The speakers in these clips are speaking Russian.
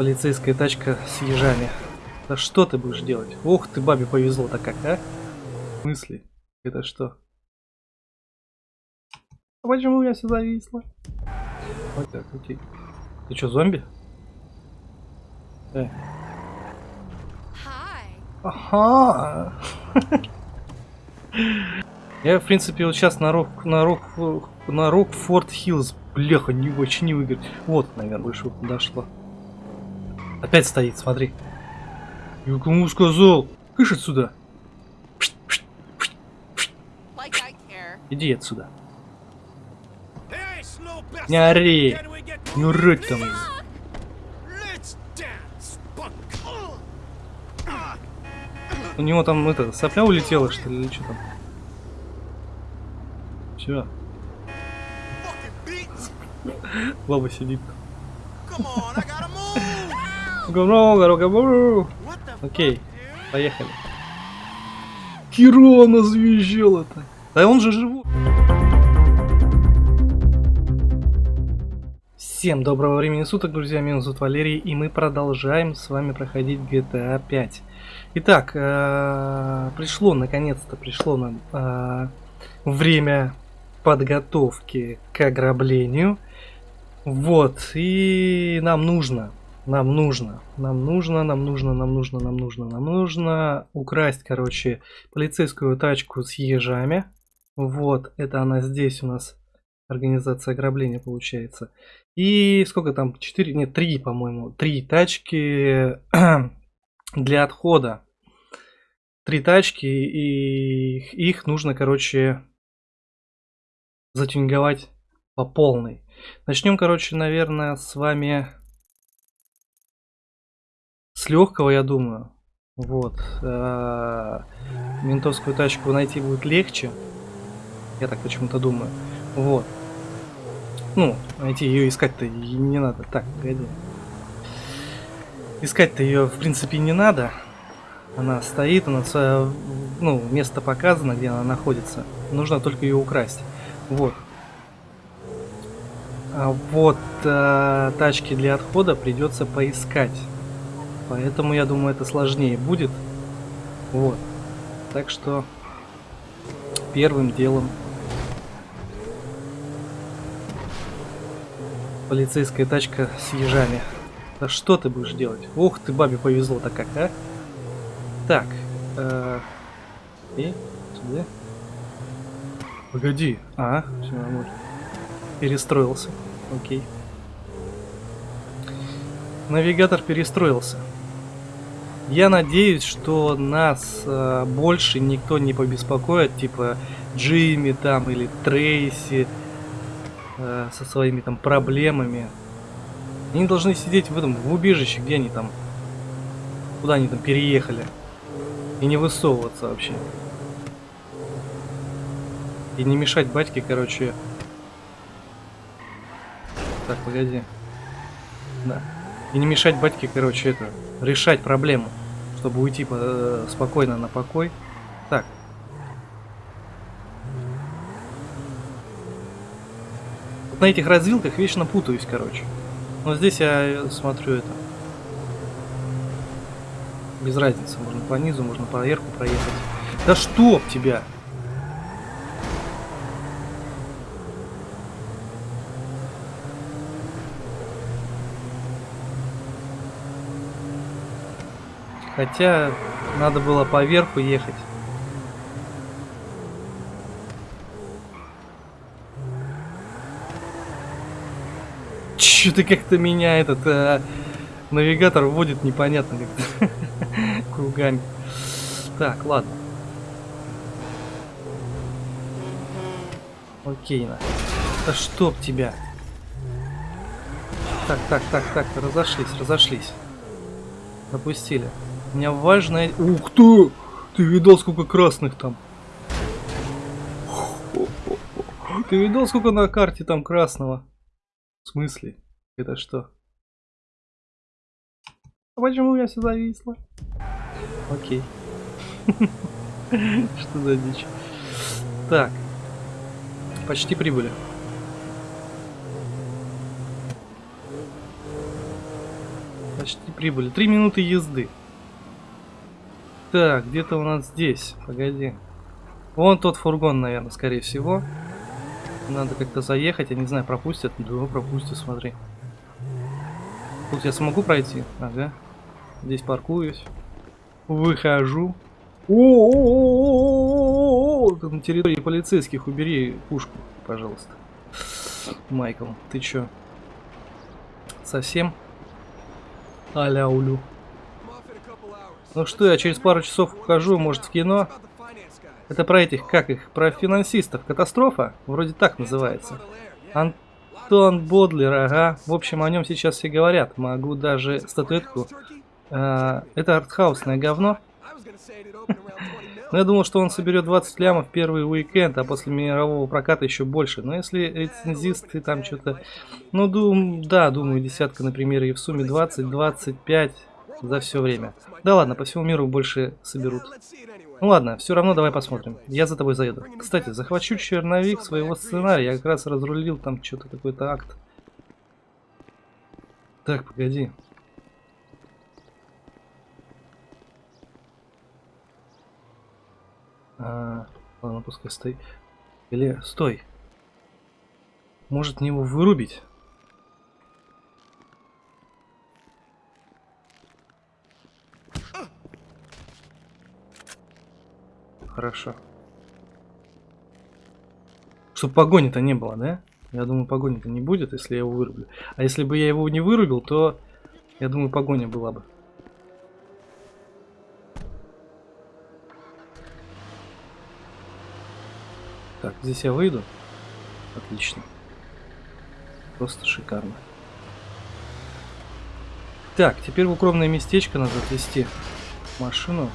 Полицейская тачка с ежами. Да что ты будешь делать? Ох ты, бабе повезло-то как, а? В смысле? Это что? А почему я сюда зависла? Вот так, окей. Ты что, зомби? Э. Ага. Я, в принципе, вот сейчас на рок, на рок, на рок Форт Хиллз, бляха, не очень не выиграть. Вот, наверное, выше подошло. Опять стоит, смотри. Я кому сказал? Кыш отсюда. Иди отсюда. Не ори. Не урыть там. У него там это сопля улетела, что ли, или что там? Все. Баба сидит. Окей, поехали. Кирона завизжала это. Да он же живой. Всем доброго времени суток, друзья, меня зовут Валерий, и мы продолжаем с вами проходить GTA 5. Итак, э, пришло, наконец-то пришло нам э, время подготовки к ограблению. Вот, и нам нужно, нам нужно, нам нужно, нам нужно, нам нужно, нам нужно, нам нужно украсть, короче, полицейскую тачку с ежами. Вот, это она здесь у нас, организация ограбления получается. И сколько там, 4, нет, 3, по-моему, 3 тачки для отхода. Три тачки, и их нужно, короче, затюнговать по полной. Начнем, короче, наверное, с вами с легкого, я думаю. Вот. Э, ментовскую тачку найти будет легче. Я так почему-то думаю. Вот. Ну, найти ее искать-то не надо. Так, погоди. Искать-то ее, в принципе, не надо. Она стоит, она ну, место показано, где она находится. Нужно только ее украсть. Вот. А вот э, тачки для отхода придется поискать. Поэтому я думаю, это сложнее будет. Вот. Так что первым делом полицейская тачка с ежами. Да что ты будешь делать? Ух ты, бабе повезло-то как, а? Так. Э, и сюда. Погоди. А, все нормально. Перестроился. Окей. Навигатор перестроился. Я надеюсь, что нас э, больше никто не побеспокоит, типа Джимми там или Трейси э, со своими там проблемами. Они должны сидеть в этом, в убежище, где они там, куда они там переехали. И не высовываться вообще. И не мешать батьке, короче. Так, погоди. Да. И не мешать батьке, короче, это, решать проблему. Чтобы уйти э, спокойно на покой. Так. Вот на этих развилках вечно путаюсь, короче. Но здесь я смотрю это. Без разницы, можно по низу, можно по верху проехать. Да чтоб тебя! Хотя надо было по верху ехать. Что-то как-то меня этот э, навигатор вводит непонятно как кругами. Так, ладно. Окей, на. Да чтоб тебя. Так, так, так, так, разошлись, разошлись. Допустили. У меня важное... Ух ты! Ты видал, сколько красных там? Ты видал, сколько на карте там красного? В смысле? Это что? А почему я сюда зависла? Окей. Что за дичь? Так. Почти прибыли. Почти прибыли. Три минуты езды. Так, где-то у нас здесь. Погоди. Вон тот фургон, наверное, скорее всего. Надо как-то заехать. Я не знаю, пропустят. Да, пропустят, смотри. Тут я смогу пройти? Ага. Здесь паркуюсь. Выхожу. О, на территории полицейских убери пушку, пожалуйста. Майкл, ты чё? Совсем? Аля улю. Ну что, я через пару часов ухожу, может, в кино? Это про этих, как их, про финансистов. Катастрофа? Вроде так называется. Антон Бодлер, ага. В общем, о нем сейчас все говорят. Могу даже статуэтку. А, это артхаусное говно. Но я думал, что он соберет 20 лямов первый уикенд, а после мирового проката еще больше. Но если рецензисты там что-то... Ну, дум... да, думаю, десятка, например, и в сумме 20-25 за все время. Да ладно, по всему миру больше соберут. Ну ладно, все равно давай посмотрим. Я за тобой заеду. Кстати, захвачу черновик своего сценария. Я как раз разрулил там что-то, какой-то акт. Так, погоди. А, ладно, пускай стоит. Или, стой. Может мне его вырубить? Хорошо. Чтобы погони-то не было, да? Я думаю, погони-то не будет, если я его вырублю. А если бы я его не вырубил, то, я думаю, погоня была бы. Так, здесь я выйду. Отлично. Просто шикарно. Так, теперь в укромное местечко надо отвезти машину.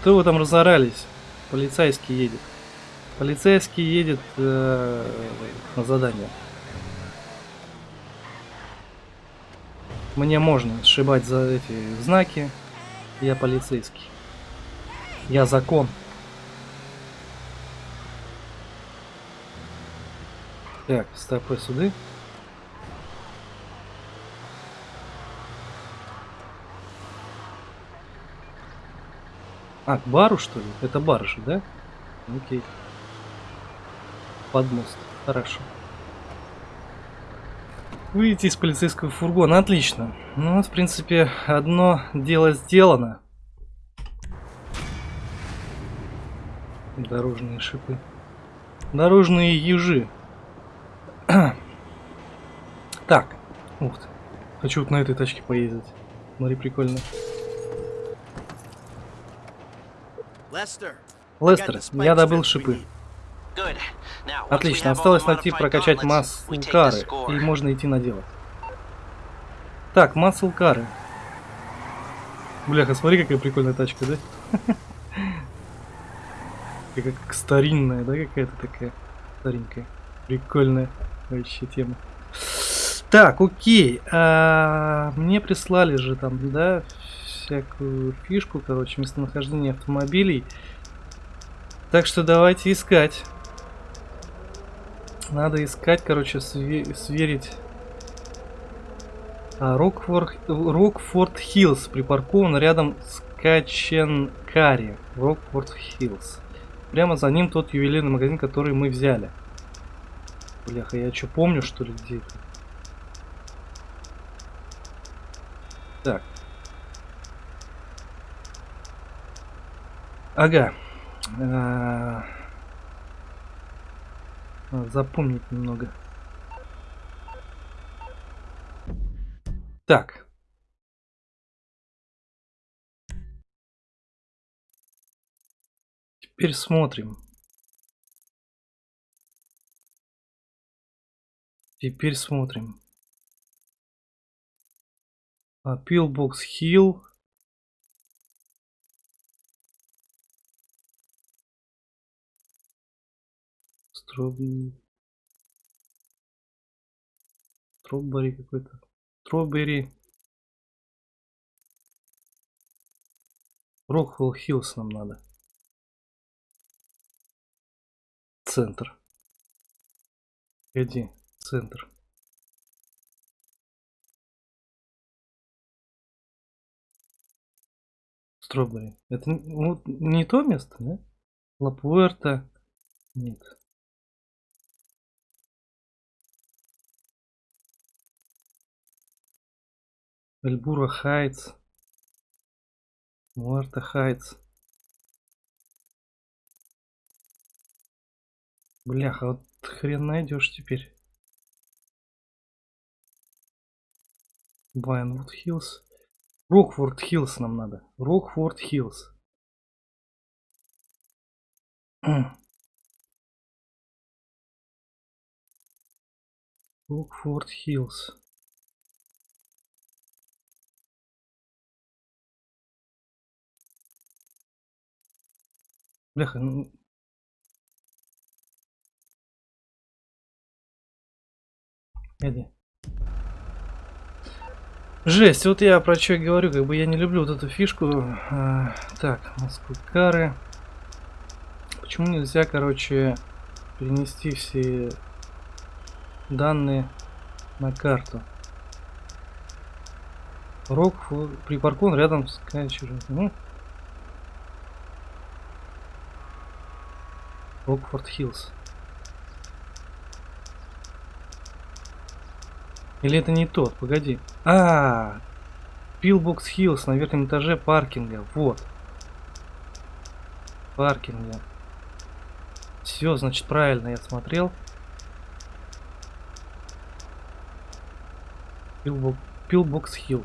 Что вы там разорались? Полицейский едет. Полицейский едет э, на задание. Мне можно сшибать за эти знаки. Я полицейский. Я закон. Так, стопы суды. А, к бару что ли? Это бар же, да? Окей. Под мост. Хорошо. Выйти из полицейского фургона. Отлично. Ну в принципе, одно дело сделано. Дорожные шипы. Дорожные ежи. так. Ух ты. Хочу вот на этой тачке поездить. Смотри, прикольно. Лестер, я добыл шипы. Отлично, осталось найти прокачать маслкары, и можно идти на дело. Так, маслкары. Бляха, смотри, какая прикольная тачка, да? Как, как старинная, да, какая-то такая старенькая. Прикольная вообще тема. Так, окей. А, мне прислали же там, да, всякую фишку, короче, местонахождение автомобилей. Так что давайте искать. Надо искать, короче, сверить. А, Рокфорд, Рокфорд Хиллз припаркован рядом с Каченкари. Рокфорд Хиллз. Прямо за ним тот ювелирный магазин, который мы взяли. Бляха, я что, помню, что ли, где это? Так. Ага. А. Запомнить немного. Так. Теперь смотрим. Теперь смотрим. А, Пилбокс Хилл. Троб... Троббери какой-то. Троббери. Rockford Hills нам надо. Центр. Иди, центр. Strawberry. Это ну, не то место, да? La Puerta. Нет. Эльбура Хайтс. Муарта Хайтс. Бляха, вот хрен найдешь теперь. Байнвуд Хиллз. Рокфорд Хиллз нам надо. Рокфорд Хиллз. Рокфорд Хиллз. Бляха, ну... Эдди. Жесть, вот я про что говорю, как бы я не люблю вот эту фишку. А, так, Москвы кары. Почему нельзя, короче, перенести все данные на карту? Рок припаркован рядом с Кайчером. Ну, Рокфорд Хиллз. Или это не тот? Погоди. А, Пилбокс Хиллз на верхнем этаже паркинга. Вот. Паркинга. Все, значит, правильно я смотрел. Pillbox Hill.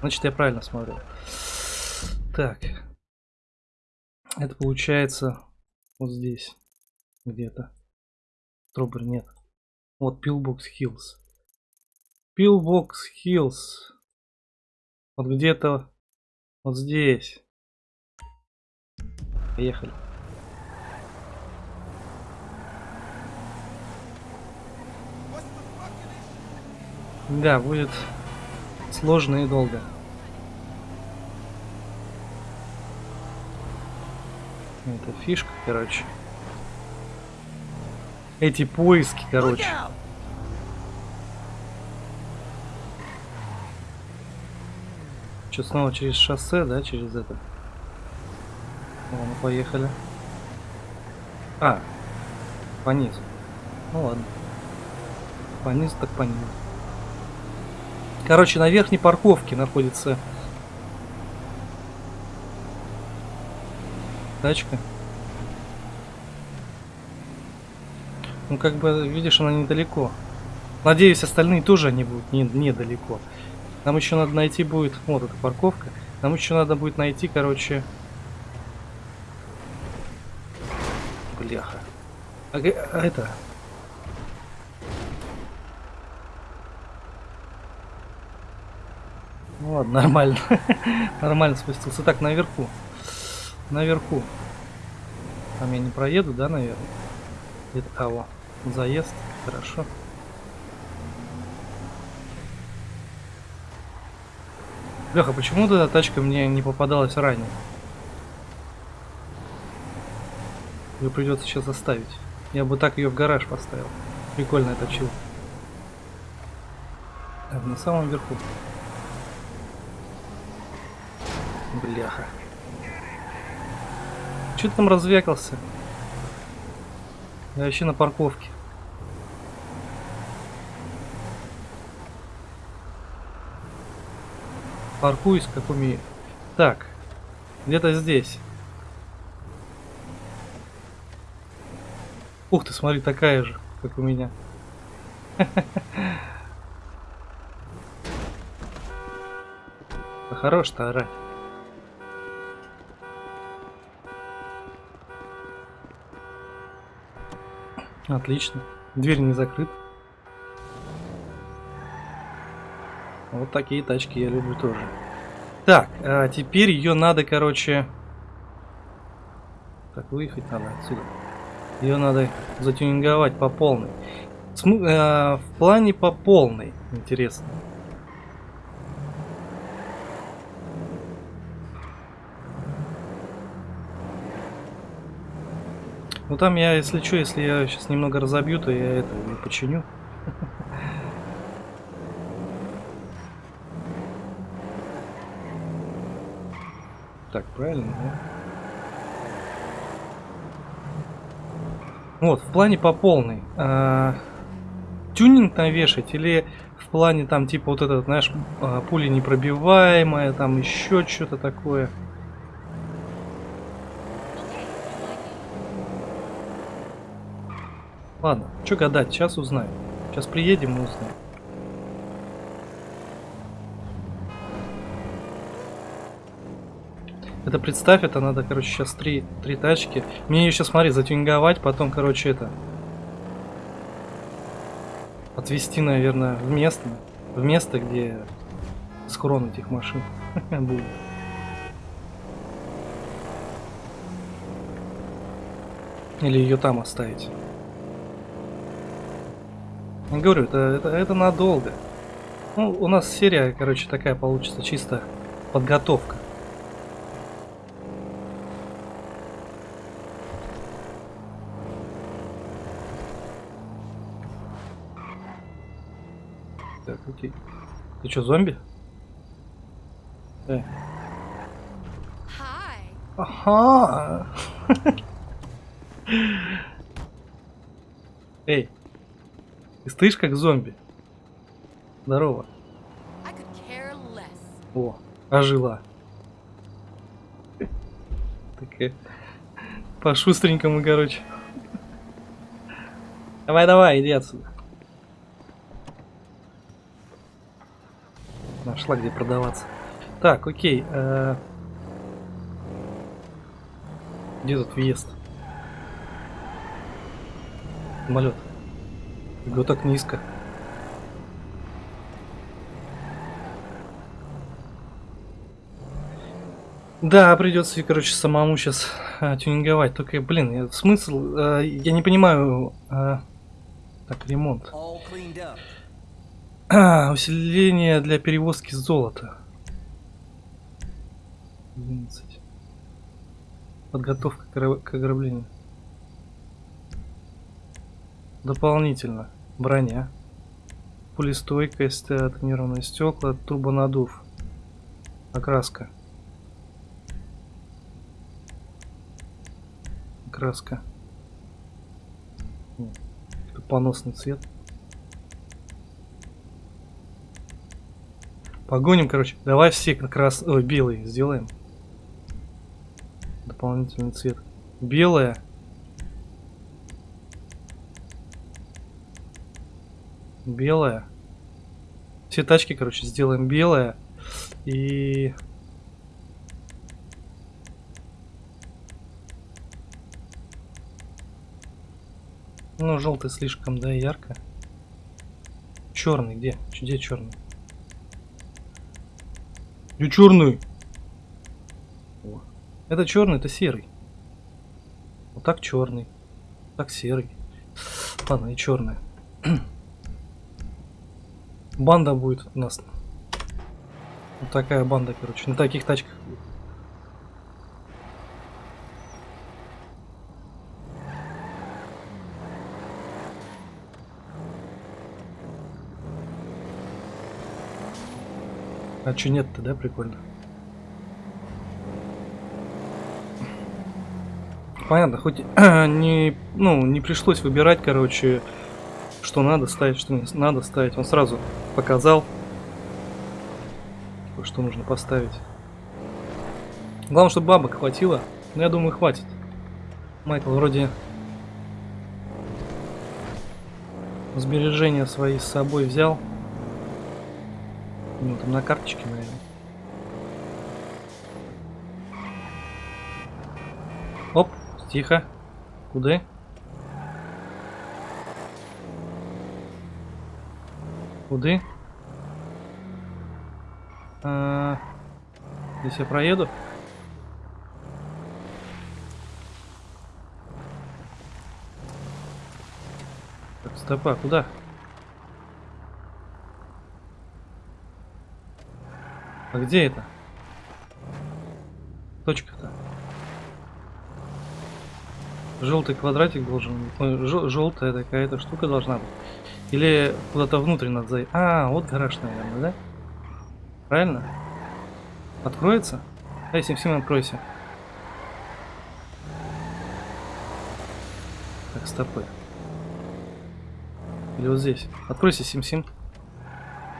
Значит, я правильно смотрел. Так. Это получается вот здесь. Где-то. Strawberry нет. Вот Pillbox Hills. Pillbox Hills. Вот где-то вот здесь. Поехали. Да, будет сложно и долго. Это фишка, короче. Эти поиски, короче. Что, снова через шоссе, да, через это? О, мы поехали. А, по низу. Ну ладно. По низу так по низу. Короче, на верхней парковке находится тачка. Ну, как бы, видишь, она недалеко. Надеюсь, остальные тоже они будут не, недалеко. Нам еще надо найти будет... Вот эта парковка. Нам еще надо будет найти, короче... Бляха. А, а это... Ну ладно, нормально. нормально спустился. Так, наверху. Наверху. Там я не проеду, да, наверное? Это кого? Заезд. Хорошо. Леха, почему эта тачка мне не попадалась ранее? Ее придется сейчас оставить. Я бы так ее в гараж поставил. Прикольная точила. Так, на самом верху. Бляха. Че там развякался? Я вообще на парковке. Паркуюсь, как умею. Так, где-то здесь. Ух ты, смотри, такая же, как у меня. Хорош-то орать. Отлично. Дверь не закрыта. Вот такие тачки я люблю тоже. Так, а теперь ее надо, короче... Так, выехать надо отсюда. Ее надо затюнинговать по полной. См э, в плане по полной, интересно. Ну там я, если что, если я сейчас немного разобью, то я это не починю. так, правильно, да? Вот, в плане по полной. А, тюнинг навешать или в плане там типа вот этот, знаешь, а, пуля непробиваемая, там еще что-то такое. Ладно, что гадать, сейчас узнаем. Сейчас приедем и узнаем. Это представь, это надо, короче, сейчас три, три тачки. Мне ее сейчас, смотри, затюнговать, потом, короче, это... Отвезти, наверное, в место, в место, где схрон этих машин будет. Или ее там оставить. Я говорю, это, это, это надолго. Ну, у нас серия, короче, такая получится, чисто подготовка. Так, окей. Ты что, зомби? Эй. Ага. Эй. Стоишь как зомби. Здорово. О, ожила. Такая. По шустренькому, короче. Давай, давай, иди отсюда. Нашла где продаваться. Так, окей. Э... Где тут въезд? Самолет. Вот так низко. Да, придется, короче, самому сейчас а, тюнинговать. Только, блин, смысл, а, я не понимаю. А, так, ремонт. А, усиление для перевозки золота. 11. Подготовка к ограблению. Дополнительно. Броня. Пулестойкость, э, тонированные стекла, турбонадув. Окраска. Окраска. Поносный цвет. Погоним, короче. Давай все как раз... Белый сделаем. Дополнительный цвет. Белая. Белая. Все тачки, короче, сделаем белая. И... Ну, желтый слишком, да, ярко. Черный где? Где черный? И черный. О. Это черный, это серый. Вот так черный. Так серый. Ладно, и черная. Банда будет у нас. Вот такая банда, короче. На таких тачках А че нет-то, да, прикольно? Понятно, хоть не, ну, не пришлось выбирать, короче, что надо ставить, что не надо ставить. Он сразу показал, что нужно поставить. Главное, чтобы бабок хватило. Но я думаю, хватит. Майкл вроде сбережения свои с собой взял. Ну, там на карточке, наверное. Оп, тихо. Куда? Куда? А, здесь я проеду. Так, стопа, куда? А где это? Точка-то. Желтый квадратик должен быть. Желтая такая-то штука должна быть. Или куда-то внутрь надо зайти. А, вот гараж, наверное, да? Правильно? Откроется? Эй, Сим-Сим, откройся. Так, стопы. Или вот здесь. Откройся, Сим-Сим.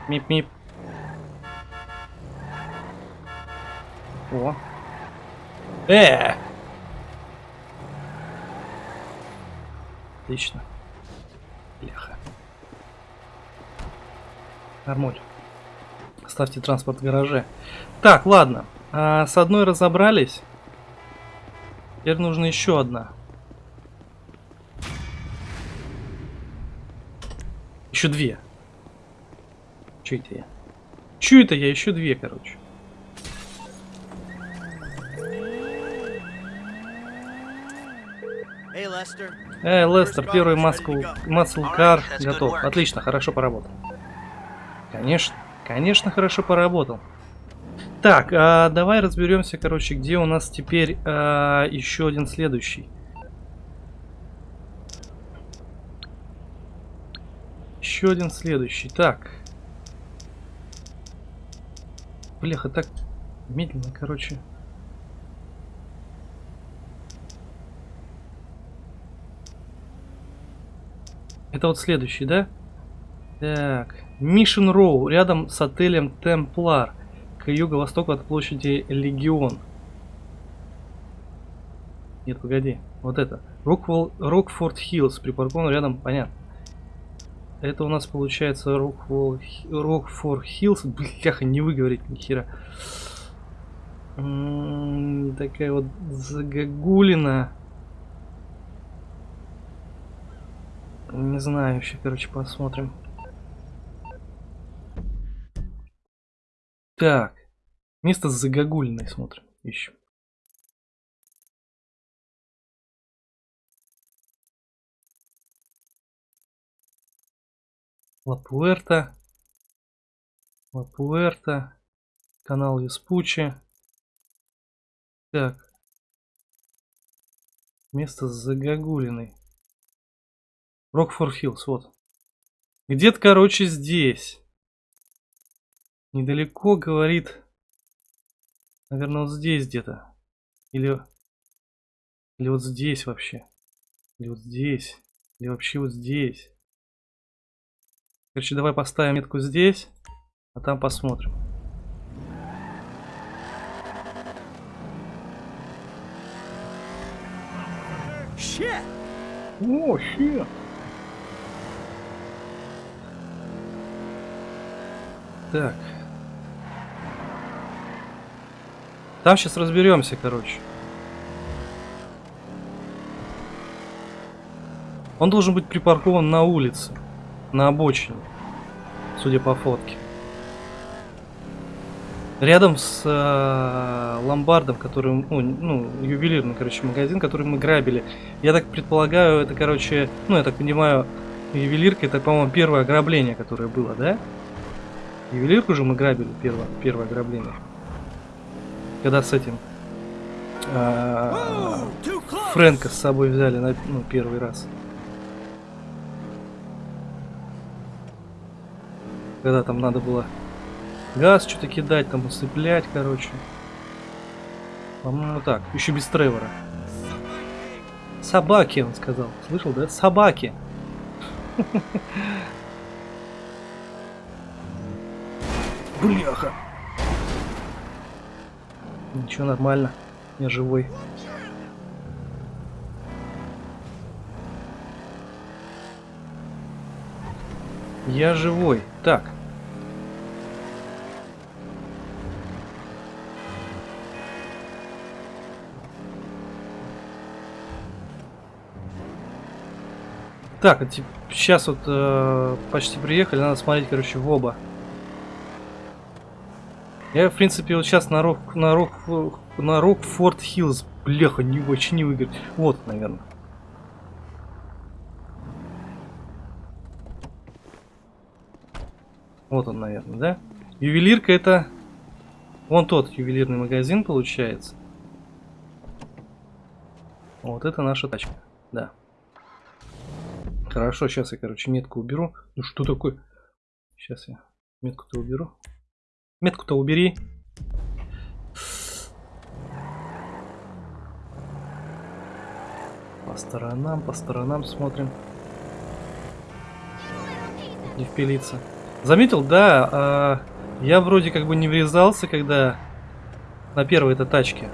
Мип-мип. О. Э! Отлично. Бляха. Нормуль. Ставьте транспорт в гараже. Так, ладно. А, с одной разобрались. Теперь нужно еще одна. Еще две. Че это я? Че это я? Еще две, короче. Эй, Лестер, первый маслкар готов. Отлично, хорошо поработал. Конечно, конечно, хорошо поработал. Так, а, давай разберемся, короче, где у нас теперь а, еще один следующий. Еще один следующий. Так. Бляха, так медленно, короче. Это вот следующий, да? Так. Мишен Роу, рядом с отелем Темплар, к юго-востоку от площади Легион. Нет, погоди. Вот это. Рокфорд Хиллз, припаркован рядом, понятно. Это у нас получается Рокфорд Хиллз. Бляха, не выговорить ни хера. Такая вот загогулина. Не знаю вообще, короче, посмотрим. Так. Место с загогулиной смотрим. Ищем. Лапуэрта. Лапуэрта. Канал Веспучи. Так. Место загогулиной. Рокфорд Хиллз, вот. Где-то, короче, здесь. Недалеко, говорит. Наверное, вот здесь где-то. Или... Или вот здесь вообще. Или вот здесь. Или вообще вот здесь. Короче, давай поставим метку здесь. А там посмотрим. Shit. О, щет. Так. Там сейчас разберемся, короче. Он должен быть припаркован на улице, на обочине, судя по фотке. Рядом с э, ломбардом, который, ну, ну, ювелирный, короче, магазин, который мы грабили. Я так предполагаю, это, короче, ну, я так понимаю, ювелирка, это, по-моему, первое ограбление, которое было, да? Ювелирку же мы грабили, первое, первое ограбление. Когда с этим... А, Фрэнка с собой взяли на ну, первый раз. Когда там надо было газ что-то кидать, там усыплять, короче. По-моему, так. Еще без Тревора. Собаки, он сказал. Слышал, да? Собаки. Бляха. Ничего, нормально. Я живой. Я живой. Так. Так, сейчас вот э, почти приехали, надо смотреть, короче, в оба. Я, в принципе, вот сейчас на Рок, на Рок, на Рок Форт Хиллз, бляха, не очень не выиграть. Вот, наверное. Вот он, наверное, да? Ювелирка это... Вон тот ювелирный магазин получается. Вот это наша тачка, да. Хорошо, сейчас я, короче, метку уберу. Ну что такое? Сейчас я метку-то уберу. Метку-то убери. По сторонам, по сторонам смотрим. Не впилиться. Заметил, да, а, я вроде как бы не врезался, когда на первой этой тачке.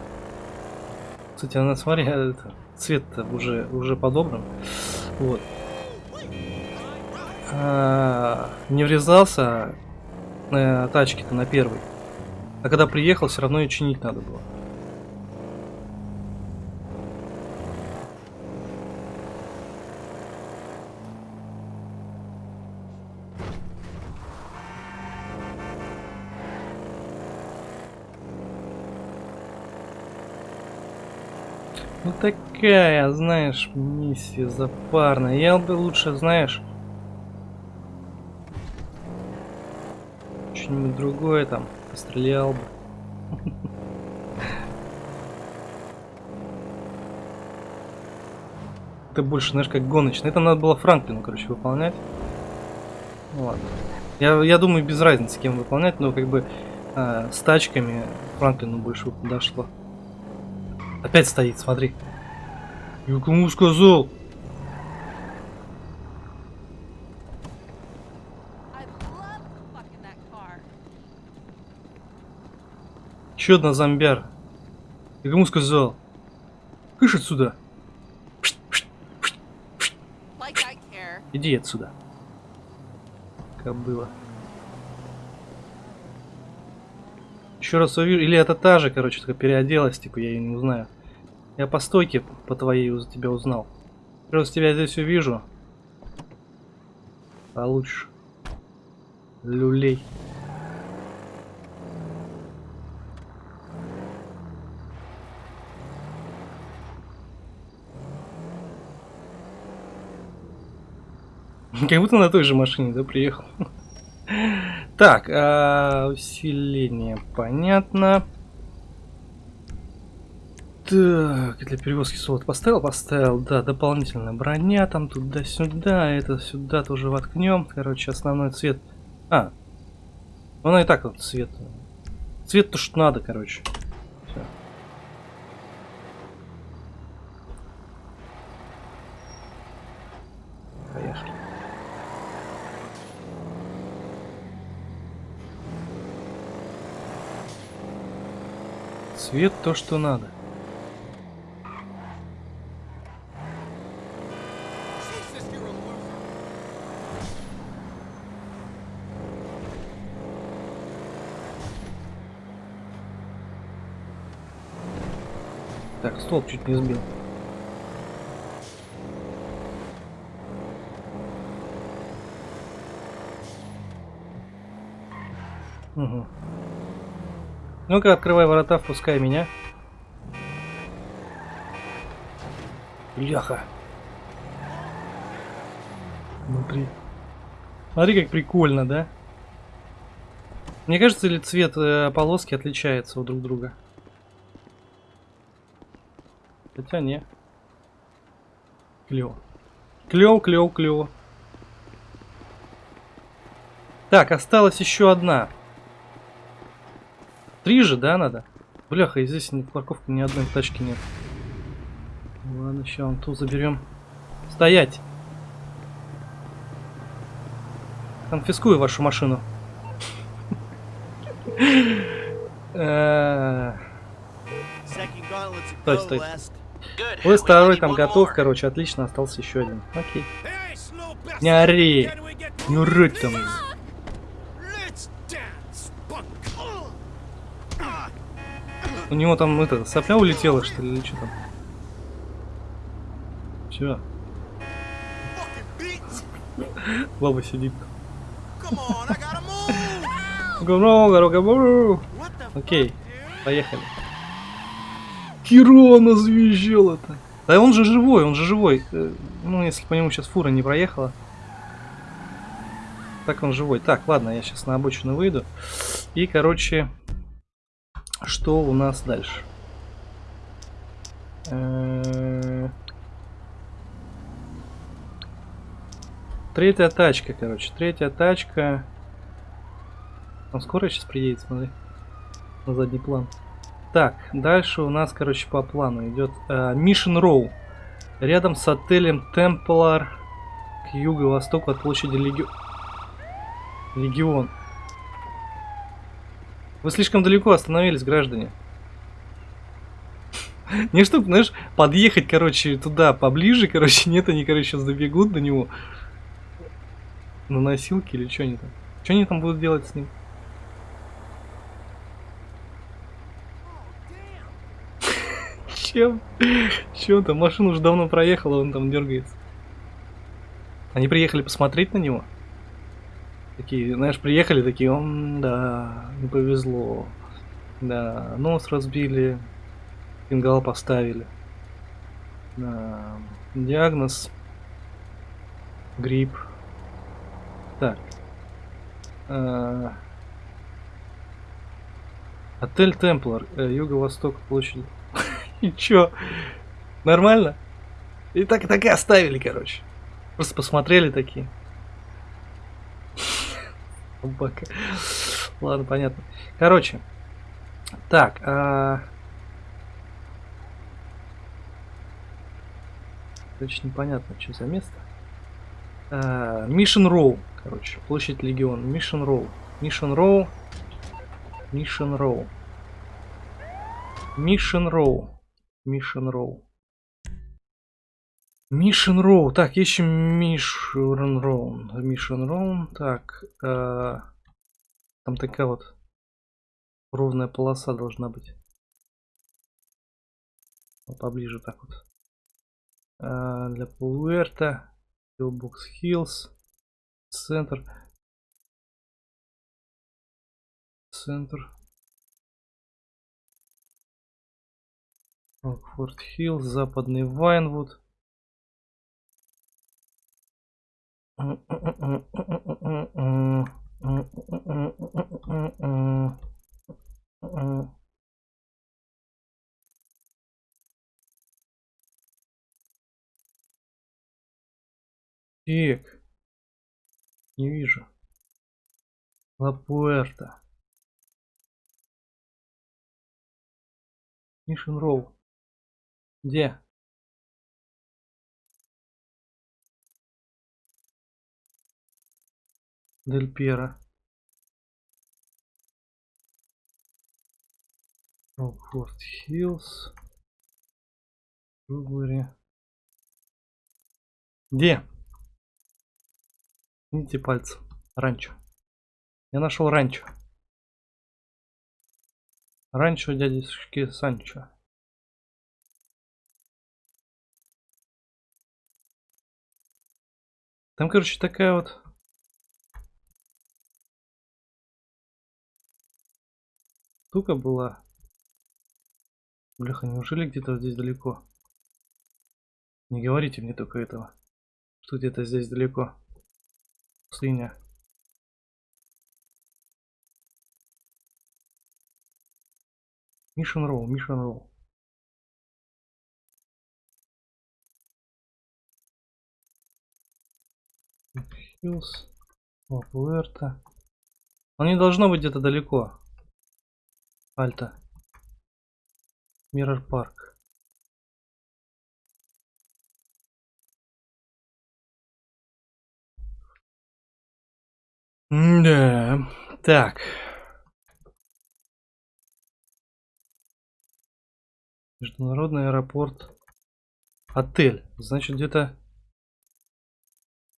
Кстати, она, смотри, это, цвет уже, уже подобран. Вот. А, не врезался, а на тачке-то на первой. А когда приехал, все равно ее чинить надо было. Ну такая, знаешь, миссия запарная. Я бы лучше, знаешь, что-нибудь другое там пострелял бы. Это больше, знаешь, как гоночный. Это надо было Франклину, короче, выполнять. Ну ладно. Я, я думаю, без разницы, кем выполнять, но как бы э, с тачками Франклину больше подошло. Опять стоит, смотри. Я кому сказал? Еще одна зомбяр. Я кому сказал? Кыш отсюда. Иди отсюда. Как было. Еще раз увижу. Или это та же, короче, только переоделась, типа, я ее не узнаю. Я по стойке по твоей за тебя узнал. Раз тебя здесь увижу. Получишь. Люлей. Как будто на той же машине, да, приехал. Так, а, усиление, понятно. Так, для перевозки солод поставил? Поставил, да, дополнительная броня там туда-сюда, это сюда тоже воткнем. Короче, основной цвет. А, ну и так вот цвет. Цвет то, что надо, короче. Все. Поехали. Цвет то, что надо. Так, столб чуть не сбил. Угу. Ну-ка, открывай ворота, впускай меня. Бляха. Внутри. Смотри, как прикольно, да? Мне кажется, ли цвет э, полоски отличается у друг друга? Хотя не. Клево. Клево, клево, клево. Так, осталась еще одна. Три же, да, надо? Бляха, и здесь ни парковки ни одной тачки нет. Ладно, сейчас вон ту заберем. Стоять! Конфискую вашу машину. Стой, стой. Ой, второй там готов, короче, отлично, остался еще один. Окей. Не ори! Не рыть там. У него там это сопля улетела, что ли, или что там? Все. Баба сидит. Окей, поехали. Кирона завизжал это. Да он же живой, он же живой. Э, ну, если по нему сейчас фура не проехала. Так он живой. Так, ладно, я сейчас на обочину выйду. И, короче, что у нас дальше? Э, третья тачка, короче. Третья тачка. Он скоро сейчас приедет, смотри. На задний план. Так, дальше у нас, короче, по плану идет э, Mission Row. Рядом с отелем Темплар к юго-востоку от площади Леги... Легион. Вы слишком далеко остановились, граждане. Не чтобы, знаешь, подъехать, короче, туда поближе, короче, нет, они, короче, сейчас добегут до него. На носилки или что они там? Что они там будут делать с ним? Чем? Чем там? Машина уже давно проехала, он там дергается. Они приехали посмотреть на него? Такие, знаешь, приехали такие, он, да, не повезло. Да, нос разбили, фингал поставили. Да, диагноз грипп. Так. А, отель Темплар, э, юго-восток площади. И чё? Нормально? И так, так и оставили, короче. Просто посмотрели такие. Собака. Ладно, понятно. Короче. Так. А... Короче, непонятно, что за место. Мишен Роу. Короче, площадь Легион. Мишен Роу. Мишен Роу. Мишен Роу. Мишен Роу. Мишен Роу. Мишен Роу. Так, ищем Мишен Роу. Мишен Роу. Так. Э, там такая вот ровная полоса должна быть. Поближе так вот. Э, для Пуэрта. Пилбокс Хиллз. Центр. Центр. Рокфорд Хилл, западный Вайнвуд. Так. Не вижу. Лапуэрта. Мишин Роу. Где? Дель Пьера. Рокфорд Хиллз. Рубери. Где? Видите пальцы. Ранчо. Я нашел ранчо. Ранчо дядюшки Санчо. Там, короче, такая вот... Штука была. Бляха, неужели где-то здесь далеко? Не говорите мне только этого. Что где-то здесь далеко. Пустыня. Мишен Роу, Мишен Роу. Хиллз, Пуэрто. Он не должно быть где-то далеко. Альта. Миррор парк. Да. Так. Международный аэропорт. Отель. Значит, где-то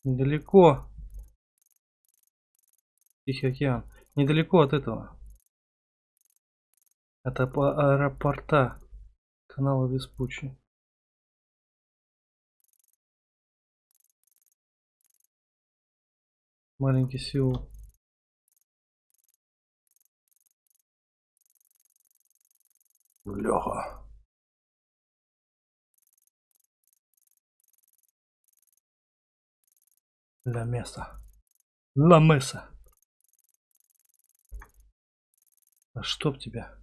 недалеко Тихий океан. Недалеко от этого. Это по аэропорта канала Веспуччи. Маленький Сеул. Леха. Ла Меса. Ла Меса. А чтоб тебя.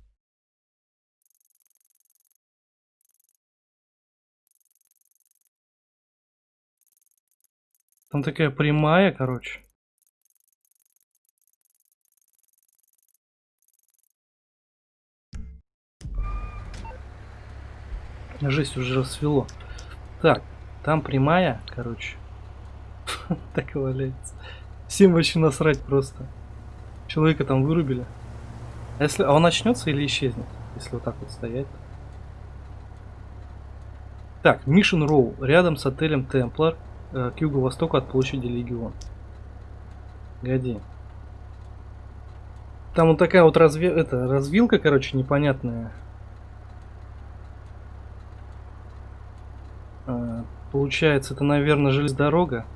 Там такая прямая, короче. Жесть уже рассвело. Так, там прямая, короче. так и валяется. Всем вообще насрать просто. Человека там вырубили. А если а он начнется или исчезнет, если вот так вот стоять? Так, Mission Row, рядом с отелем Темплар, э, к юго-востоку от площади Легион. Годи. Там вот такая вот разви... это, развилка, короче, непонятная. А, получается, это, наверное, железная дорога.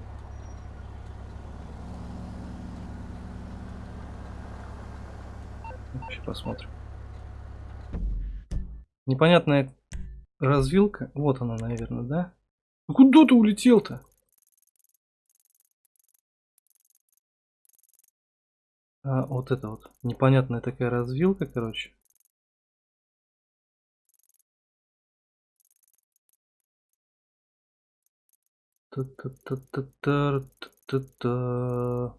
Сейчас посмотрим. Непонятная развилка. Вот она, наверное, да? Ну куда ты улетел-то? А, вот это вот. Непонятная такая развилка, короче. Та-та-та-та-та-та-та.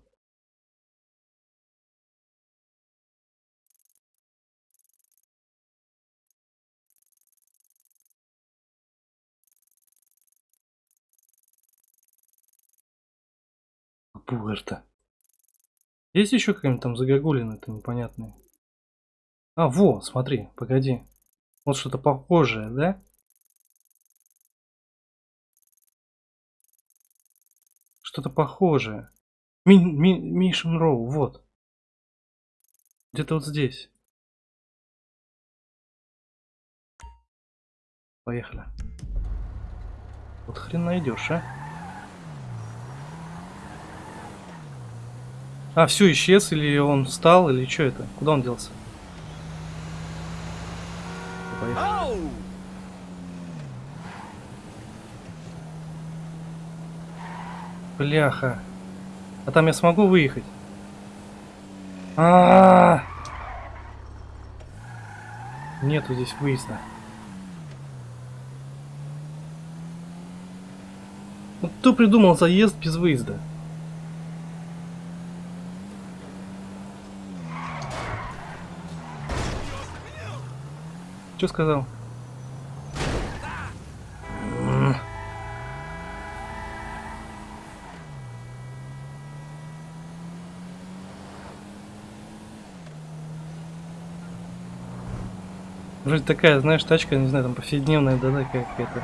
Пуэрто. Есть еще какие-нибудь там загогулины-то непонятные? А, во, смотри, погоди. Вот что-то похожее, да? Что-то похожее. Ми ми Мишин Роу, вот. Где-то вот здесь. Поехали. Вот хрен найдешь, а? А, все, исчез, или он встал, или что это? Куда он делся? Поехали. Бляха. А там я смогу выехать? А, -а, -а! Нету здесь выезда. Ну, кто придумал заезд без выезда? Что сказал? Вроде такая, знаешь, тачка, не знаю, там повседневная, да, такая какая-то.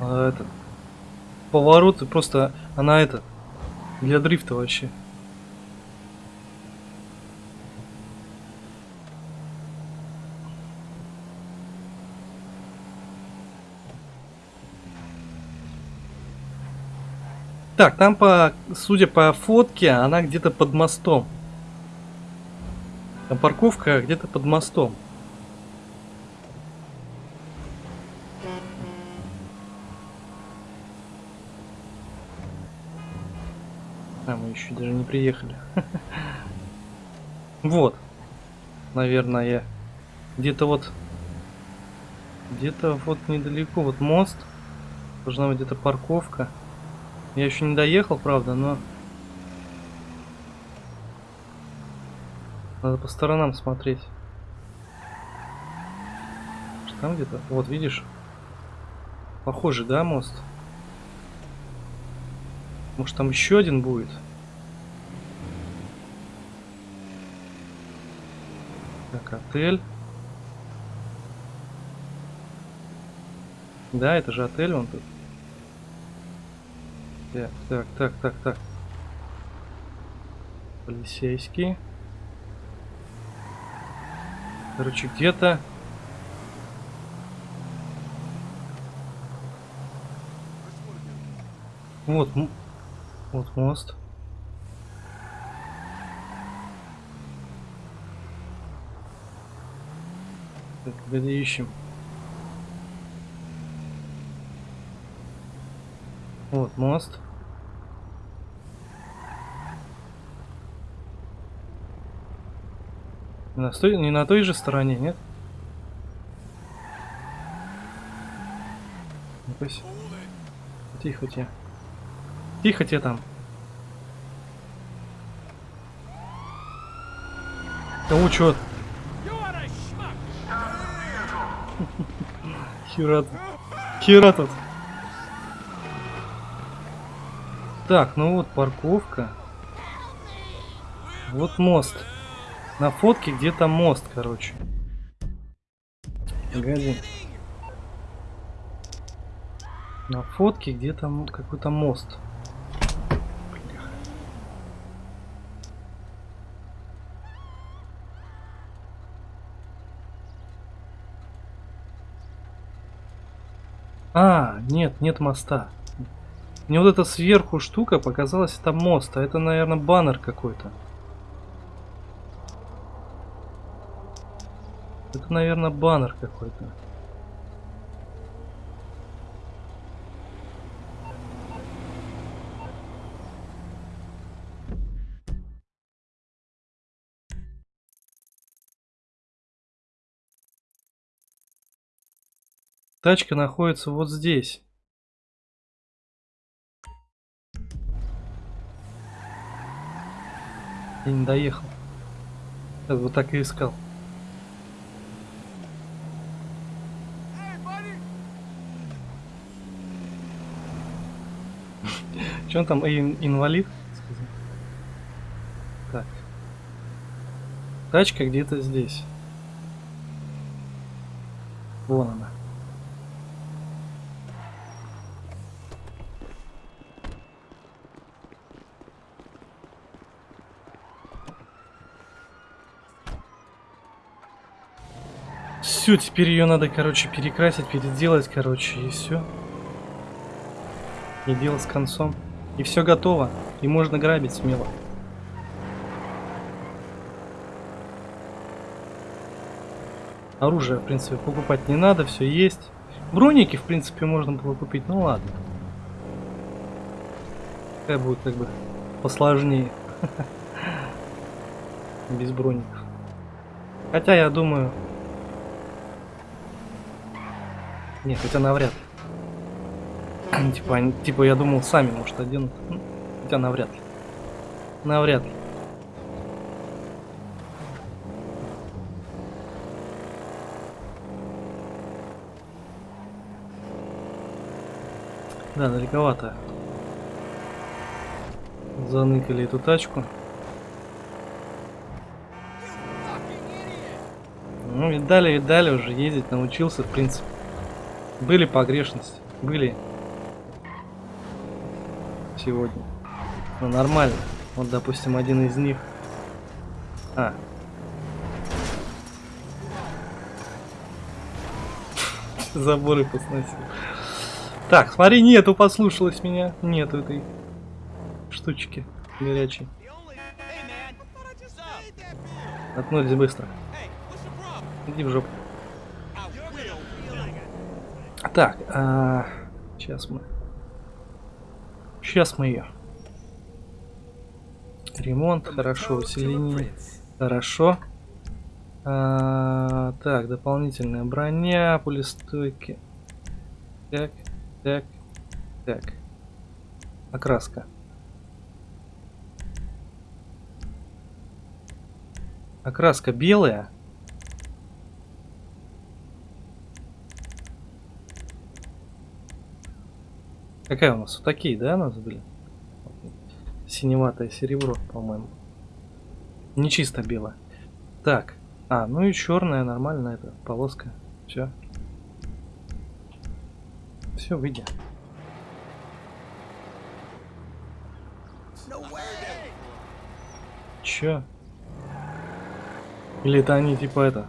А, это, повороты просто, она это, для дрифта вообще. Так, там по, судя по фотке, она где-то под мостом. Там парковка где-то под мостом. А, мы еще даже не приехали. Вот. Наверное, где-то вот... Где-то вот недалеко, вот мост. Должна быть где-то парковка. Я еще не доехал, правда, но... Надо по сторонам смотреть. Там где-то? Вот, видишь? Похоже, да, мост? Может, там еще один будет? Так, отель. Да, это же отель он тут. Так, так, так, так, так. Полицейский. Короче, где-то... Вот, вот мост. Так, где ищем? Вот мост. На той, не на той же стороне, нет? ну Тихо тебе. Тихо тебе там. Кого чё? Хера тут. Хера тут. Так, ну вот парковка. Вот мост. На фотке где-то мост, короче. Погоди. На фотке где-то какой-то мост. А, нет, нет моста. Мне вот эта сверху штука показалась, это мост, а это, наверное, баннер какой-то. Это, наверное, баннер какой-то. Тачка находится вот здесь. Я не доехал. Я вот так и искал. Че он там, ин инвалид? Так. Тачка где-то здесь. Вон она. Все, теперь ее надо, короче, перекрасить, переделать, короче, и все. И дело с концом. И все готово. И можно грабить смело. Оружие, в принципе, покупать не надо, все есть. Броники, в принципе, можно было купить, ну ладно. Какая будет как бы посложнее. Без броников. Хотя, я думаю, Нет, хотя навряд ли. типа, они, типа, я думал, сами, может, оденут. Ну, хотя навряд ли. Навряд ли. Да, далековато. Заныкали эту тачку. Ну, видали, видали, уже ездить научился, в принципе. Были погрешности. Были. Сегодня. Ну, нормально. Вот, допустим, один из них. А. Заборы посносил. Так, смотри, нету, послушалась меня. Нету этой штучки горячей. Отнулись быстро. Иди в жопу. Так, а, сейчас мы... Сейчас мы ее. Ремонт, хорошо, усиление, хорошо. А, так, дополнительная броня, пулестойки. Так, так, так. Окраска. Окраска белая. Какая у нас? Вот такие, да, у нас были? Синеватое серебро, по-моему. Не чисто белое. Так. А, ну и черная, нормальная эта полоска. Все. Все, выйдя. Че? Или это они типа это?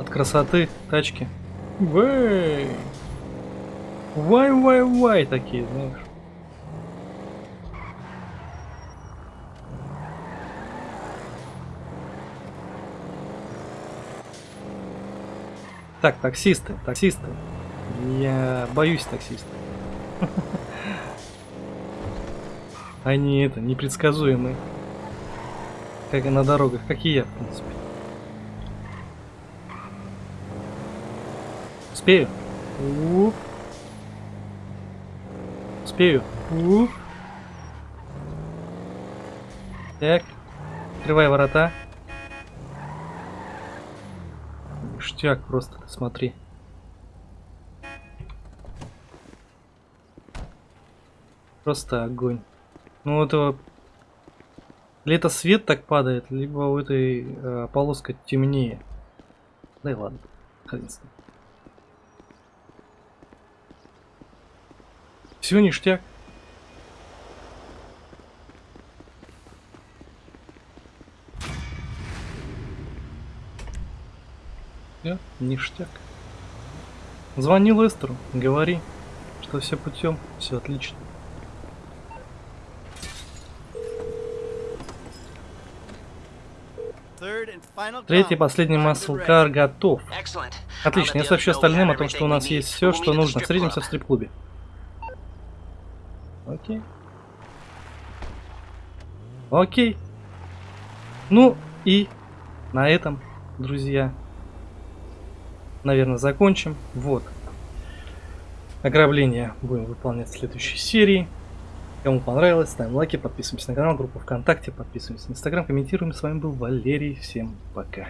От красоты тачки? Вэй! Вай-вай-вай такие, знаешь. Так, таксисты, таксисты. Я боюсь таксистов. Они это, непредсказуемые. Как и на дорогах, как и я, в принципе. Успею? Уп успею. Ух. Так. Открывай ворота. Штяк, просто, смотри. Просто огонь. Ну это... Лето свет так падает, либо у этой э, полоска темнее. Да и ладно. Хрен с ним. Все ништяк. Все, ништяк. Звони Лестеру, говори, что все путем, все отлично. Третий, последний маслкар готов. Отлично, я сообщу остальным о том, что у нас есть все, что нужно. Встретимся в стрип-клубе. Окей. Окей. Ну и на этом, друзья, наверное, закончим. Вот. Ограбление будем выполнять в следующей серии. Кому понравилось, ставим лайки, подписываемся на канал, группу ВКонтакте, подписываемся на Инстаграм, комментируем. С вами был Валерий. Всем пока.